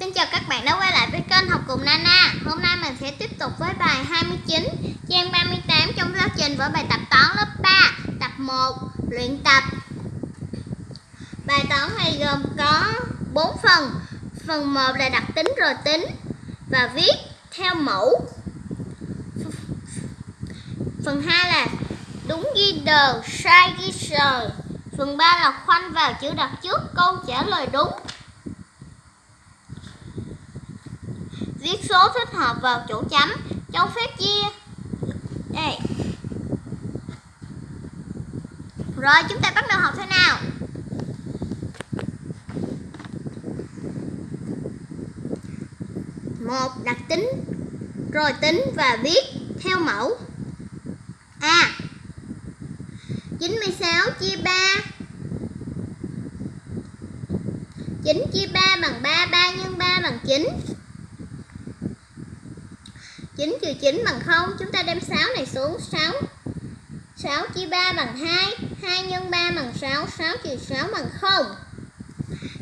Xin chào các bạn đã quay lại với kênh học cùng Nana. Hôm nay mình sẽ tiếp tục với bài 29 Trang 38 trong giáo trình với bài tập toán lớp 3 Tập 1 Luyện tập. Bài toán này gồm có 4 phần. Phần 1 là đặc tính rồi tính Và viết theo mẫu. Phần 2 là đúng ghi đờ, sai ghi sờ. Phần 3 là khoanh vào chữ đặt trước câu trả lời đúng. Viết số thích hợp vào chỗ chấm cho phép chia. Đây. Rồi chúng ta bắt đầu học thế nào? Một đặc tính. Rồi tính và viết theo mẫu. A. à, 96 chia 3 9 chia 3 bằng 3 3 x 3 bằng 9 9 trừ 9 bằng 0 Chúng ta đem 6 này xuống 6 6 chia 3 bằng 2 2 nhân 3 bằng 6 6 trừ 6 bằng 0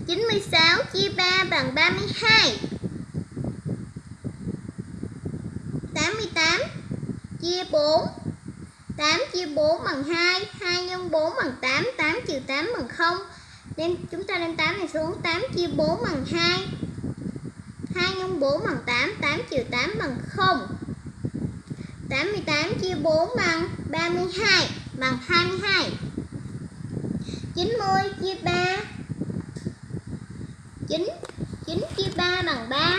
96 chia 3 bằng 32 88 chia 4 8 chia 4 bằng 2 2 nhân 4 bằng 8 8 trừ 8 bằng 0 đem, Chúng ta đem 8 này xuống. 8 chia 4 bằng 2 2 nhân 4 bằng 8 8 trừ 8 bằng 0 88 chia 4 bằng 32 bằng 22 90 chia 3 9 9 chia 3 bằng 3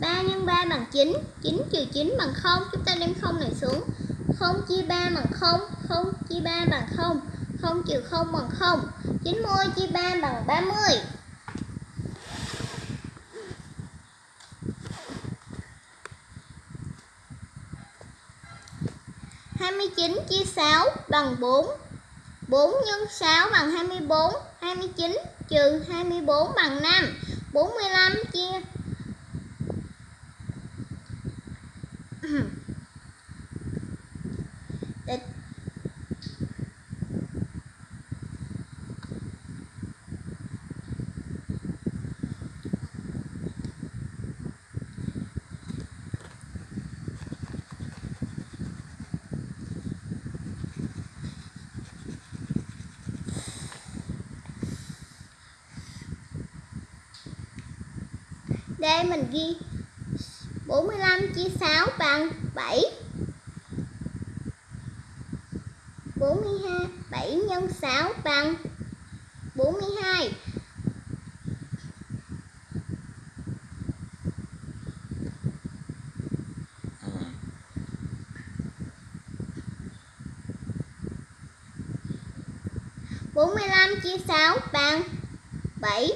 3 nhân 3 bằng 9 9 trừ 9 bằng 0 Chúng ta đem 0 này xuống. 0 chia 3 bằng 0 0 chia 3 bằng 0 0 trừ 0 bằng 0 90 chia 3 bằng 30 29 chia 6 bằng 4 4 x 6 bằng 24 29 trừ 24 bằng 5 45 chia. Mình ghi. 45 chia 6 bằng 7 42 7 nhân 6 bằng 42 45 chia 6 bằng 7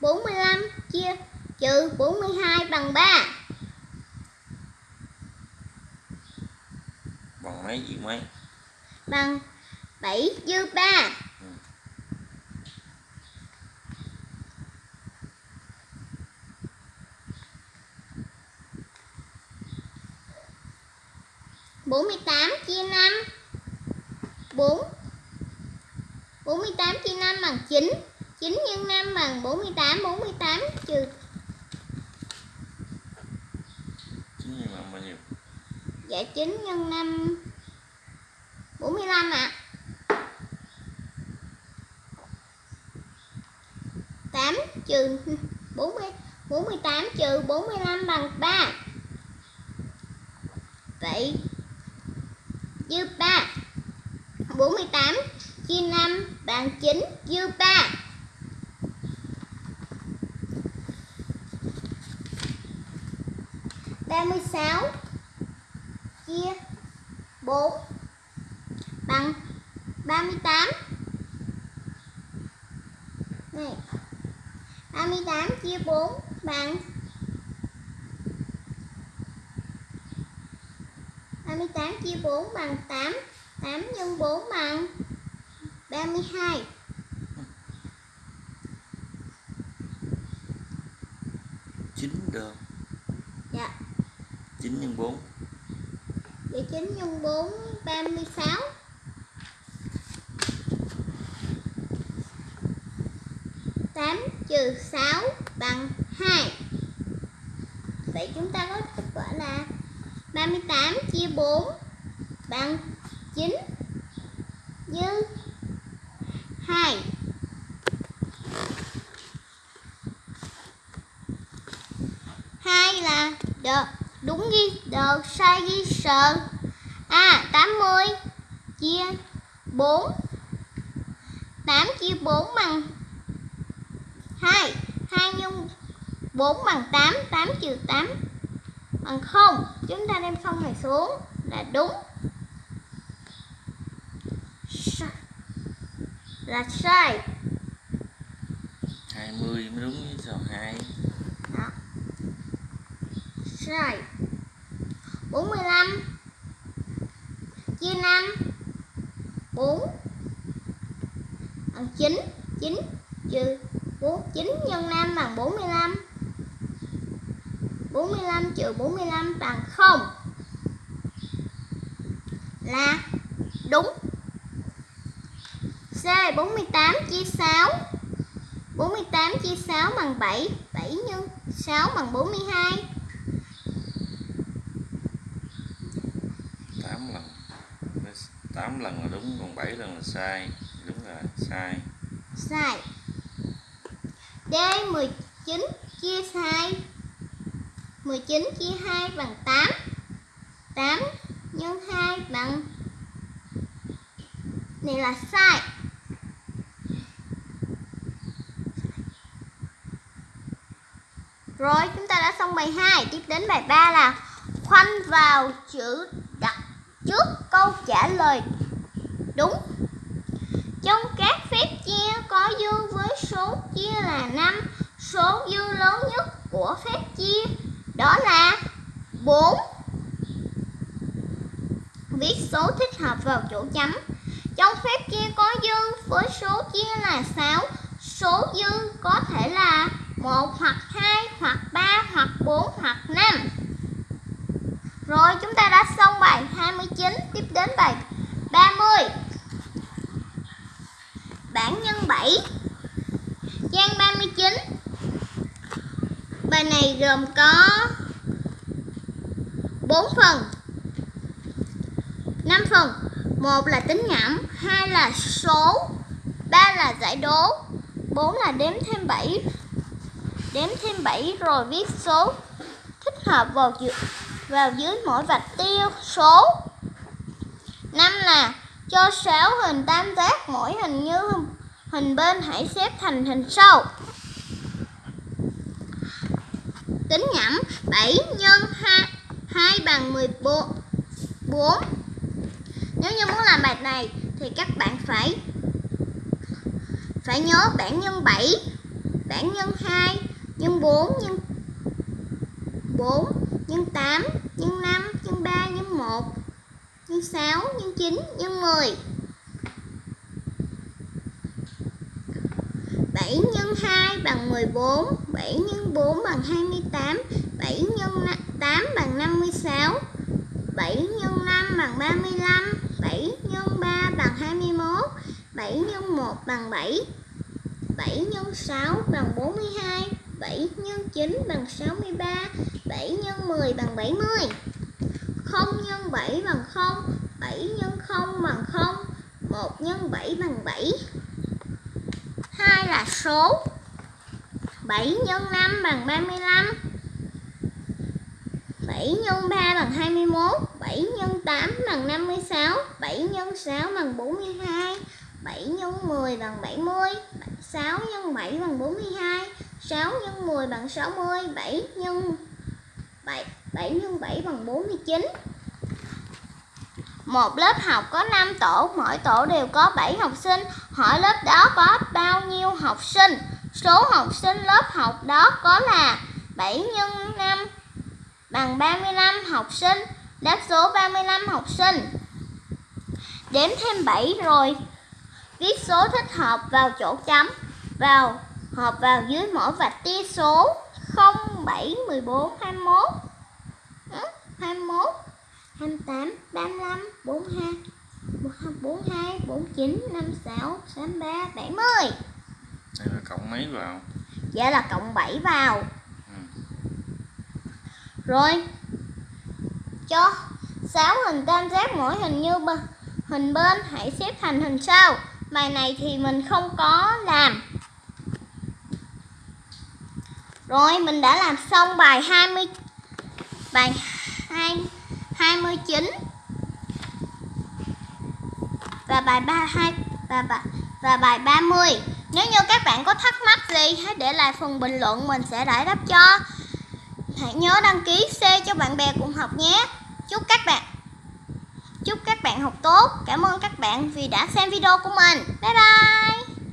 45 chia trừ 42 bằng 3 bằng mấy gì mấy? Bằng 7 dư 3 Ừ. bốn mươi tám chia năm. Bốn. bốn mươi tám chia năm bằng chín. chín nhân năm bằng bốn mươi tám bốn mươi tám trừ chín nhân năm bao nhiêu dạ chín nhân năm bốn mươi lăm ạ. Tám trừ bốn mươi bốn mươi tám trừ bốn mươi lăm bằng ba. Vậy dư ba. Bốn mươi tám chia năm bằng chín, dư ba. Ba mươi sáu chia bốn bằng 38 này 38 chia 4 bằng 38 chia 4 bằng 8 8 nhân 4 bằng 32 chín đơn Dạ. chín nhân bốn 19 x 4 36 8 trừ 6 bằng 2 Vậy chúng ta có kết quả là 38 chia 4 bằng 9 dư 2 hai là đợt đúng ghi đợt sai ghi sờ à 80 chia 4 8 chia 4 bằng 2 2 nhân 4 bằng 8 8 trừ 8 bằng 0 chúng ta đem không này xuống là đúng. Là sai. 20 mới đúng với sao 2 đó. Sai 45 chia 5 4 bằng 9 9 trừ 4 9 nhân 5 bằng 45 45 trừ 45 bằng 0 là đúng. C 48 chia 6 48 chia 6 bằng 7 7 nhân 6 bằng 42 8 lần. 8 lần là đúng, còn 7 lần là sai. Đúng là sai. Sai. D 19 chia 2 19 chia 2 bằng 8 8 nhân 2 bằng Này là sai. Rồi, chúng ta đã xong bài 2 Tiếp đến bài 3 là Khoanh vào chữ trước câu trả lời. Đúng. Trong các phép chia có dư với số chia là 5 Số dư lớn nhất của phép chia đó là 4 Viết số thích hợp vào chỗ chấm. Trong phép chia có dư với số chia là 6 Số dư có thể là 1 hoặc 2 hoặc 3 hoặc 4 hoặc 5 rồi, chúng ta đã xong bài 29 Tiếp đến bài 30 Bản nhân 7 Trang 39 Bài này gồm có 4 phần 5 phần. Một là tính ngẫm, hai là số, ba là giải đố, bốn là đếm thêm 7 đếm thêm 7 rồi viết số thích hợp vào chữ vào dưới mỗi vạch tiêu số. Năm là cho 6 hình tam giác mỗi hình như hình bên hãy xếp thành hình sau. Tính nhẩm 7 nhân 2 2 bằng 14 4 Nếu như muốn làm bài này thì các bạn phải phải nhớ bảng nhân 7 bảng nhân 2 nhân 4 nhân 4 nhân 8 nhân 5 nhân 3 nhân 1 nhân 6 nhân 9 nhân 10 7 nhân 2 bằng 14 7 nhân 4 bằng 28 7 nhân 8 bằng 56 7 nhân 5 bằng 35 7 nhân 3 bằng 21 7 nhân 1 bằng 7 7 nhân 6 bằng 42 7 nhân 9 bằng 63 7 nhân 10 bằng 70 0 nhân 7 bằng 0 7 nhân 0 bằng 0 1 nhân 7 bằng 7 2 là số 7 nhân 5 bằng 35 7 nhân 3 bằng 21 7 nhân 8 bằng 56 7 nhân 6 bằng 42 7 nhân 10 bằng 70 6 nhân 7 bằng 42 6 nhân 10 bằng 60 7 nhân 7 7 nhân 7 bằng 49 một lớp học có 5 tổ, mỗi tổ đều có 7 học sinh. Hỏi lớp đó có bao nhiêu học sinh? Số học sinh lớp học đó có là 7 nhân 5 bằng 35 học sinh. Đáp số 35 học sinh. Đếm thêm 7 rồi. Viết số thích hợp vào chỗ chấm. Vào hợp vào dưới mỗi vạch tia số 0, 7, 14, 21. 21 28, 35, 42, 42, 49, 56, 63, 70 Đây là cộng mấy vào? Dạ là cộng 7 vào. Ừ. Rồi Cho 6 hình tam giác mỗi hình như hình bên Hãy xếp thành hình sau. Bài này thì mình không có làm rồi mình đã làm xong bài 20 Bài 2, 29 Và bài 32 và, bài và bài 30 Nếu như các bạn có thắc mắc gì Hãy để lại phần bình luận Mình sẽ giải đáp cho Hãy nhớ đăng ký share cho bạn bè cùng học nhé. Chúc các bạn Chúc các bạn học tốt. Cảm ơn các bạn vì đã xem video của mình. Bye bye.